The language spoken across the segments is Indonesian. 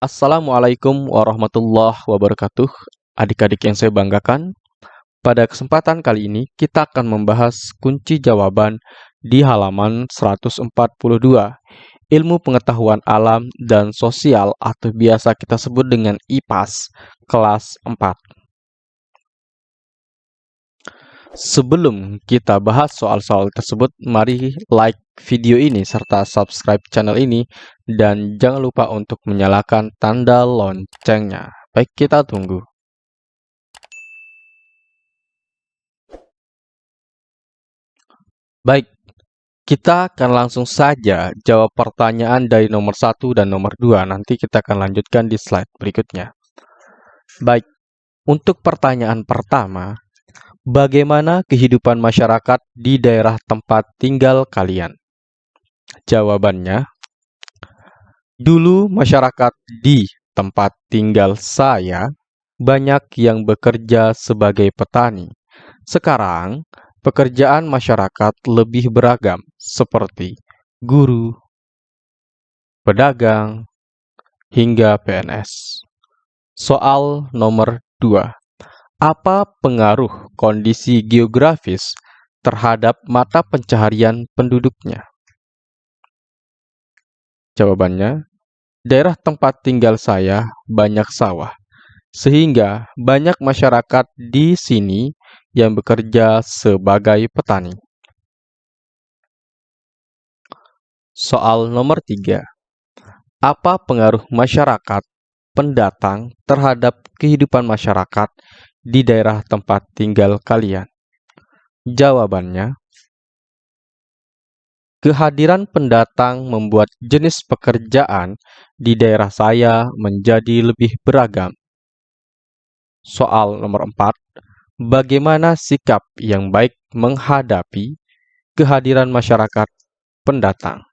Assalamualaikum warahmatullahi wabarakatuh. Adik-adik yang saya banggakan, pada kesempatan kali ini kita akan membahas kunci jawaban di halaman 142. Ilmu pengetahuan alam dan sosial atau biasa kita sebut dengan IPAS kelas 4. Sebelum kita bahas soal-soal tersebut, mari like video ini serta subscribe channel ini dan jangan lupa untuk menyalakan tanda loncengnya. Baik, kita tunggu. Baik, kita akan langsung saja jawab pertanyaan dari nomor 1 dan nomor 2. Nanti kita akan lanjutkan di slide berikutnya. Baik, untuk pertanyaan pertama, Bagaimana kehidupan masyarakat di daerah tempat tinggal kalian? Jawabannya, dulu masyarakat di tempat tinggal saya banyak yang bekerja sebagai petani. Sekarang, pekerjaan masyarakat lebih beragam seperti guru, pedagang, hingga PNS. Soal nomor 2. Apa pengaruh kondisi geografis terhadap mata pencaharian penduduknya? Jawabannya, daerah tempat tinggal saya banyak sawah, sehingga banyak masyarakat di sini yang bekerja sebagai petani. Soal nomor tiga, Apa pengaruh masyarakat pendatang terhadap kehidupan masyarakat di daerah tempat tinggal kalian? Jawabannya, kehadiran pendatang membuat jenis pekerjaan di daerah saya menjadi lebih beragam. Soal nomor 4, bagaimana sikap yang baik menghadapi kehadiran masyarakat pendatang?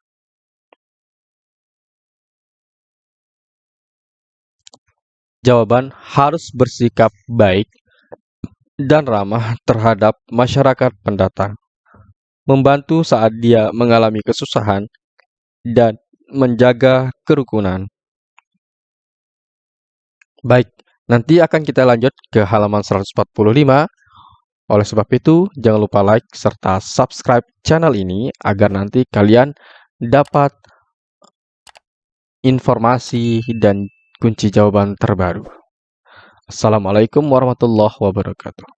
Jawaban harus bersikap baik dan ramah terhadap masyarakat pendatang, membantu saat dia mengalami kesusahan, dan menjaga kerukunan. Baik, nanti akan kita lanjut ke halaman 145. Oleh sebab itu, jangan lupa like serta subscribe channel ini agar nanti kalian dapat informasi dan kunci jawaban terbaru. Assalamualaikum warahmatullahi wabarakatuh.